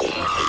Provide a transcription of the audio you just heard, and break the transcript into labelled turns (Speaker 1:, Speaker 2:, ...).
Speaker 1: Oh,